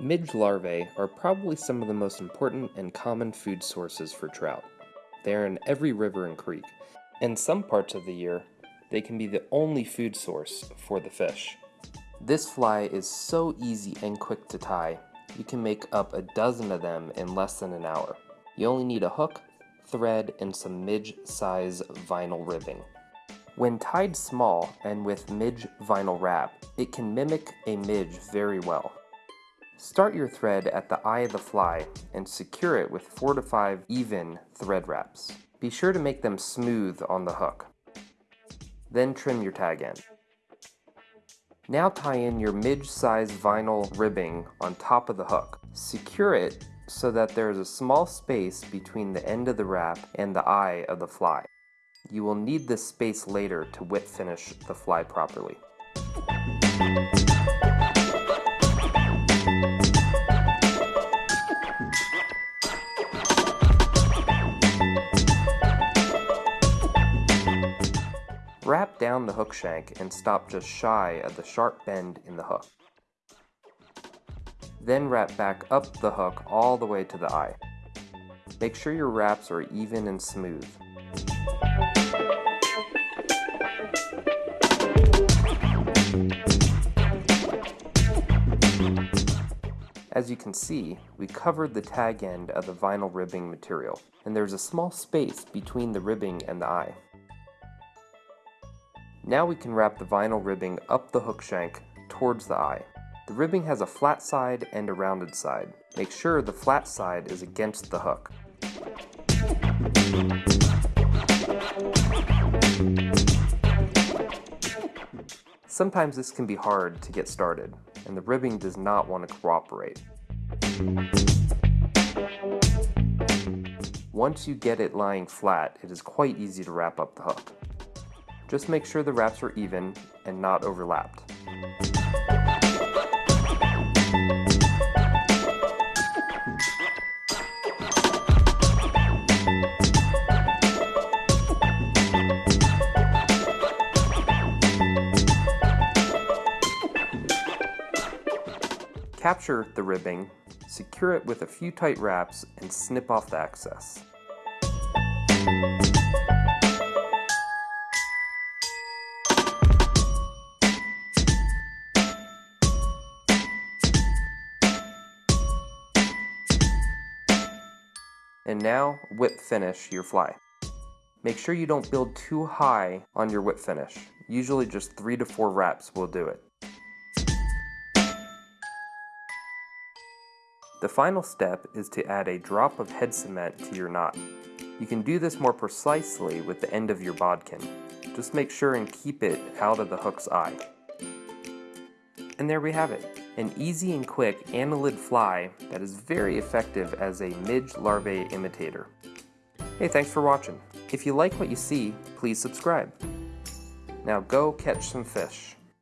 Midge larvae are probably some of the most important and common food sources for trout. They are in every river and creek. In some parts of the year, they can be the only food source for the fish. This fly is so easy and quick to tie, you can make up a dozen of them in less than an hour. You only need a hook, thread, and some midge size vinyl ribbing. When tied small and with midge vinyl wrap, it can mimic a midge very well. Start your thread at the eye of the fly and secure it with 4 to 5 even thread wraps. Be sure to make them smooth on the hook. Then trim your tag end. Now tie in your midge-size vinyl ribbing on top of the hook. Secure it so that there is a small space between the end of the wrap and the eye of the fly. You will need this space later to whip finish the fly properly. Wrap down the hook shank and stop just shy of the sharp bend in the hook. Then wrap back up the hook all the way to the eye. Make sure your wraps are even and smooth. As you can see, we covered the tag end of the vinyl ribbing material, and there's a small space between the ribbing and the eye. Now we can wrap the vinyl ribbing up the hook shank towards the eye. The ribbing has a flat side and a rounded side. Make sure the flat side is against the hook. Sometimes this can be hard to get started, and the ribbing does not want to cooperate. Once you get it lying flat, it is quite easy to wrap up the hook. Just make sure the wraps are even and not overlapped. Capture the ribbing, secure it with a few tight wraps, and snip off the excess. And now whip finish your fly. Make sure you don't build too high on your whip finish. Usually just three to four wraps will do it. The final step is to add a drop of head cement to your knot. You can do this more precisely with the end of your bodkin. Just make sure and keep it out of the hook's eye. And there we have it, an easy and quick annelid fly that is very effective as a midge larvae imitator. Hey, thanks for watching. If you like what you see, please subscribe. Now go catch some fish.